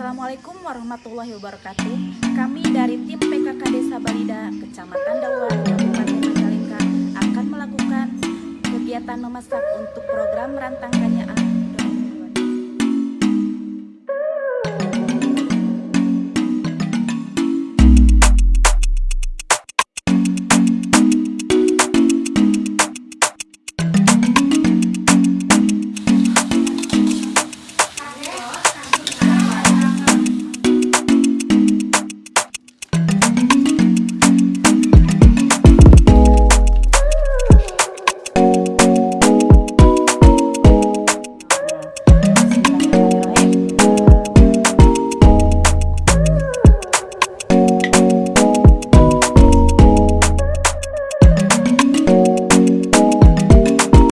Assalamualaikum warahmatullahi wabarakatuh. Kami dari tim PKK Desa Balida, Kecamatan Dawan, Kabupaten Majalengka akan melakukan kegiatan memasak untuk program rantang kanyaan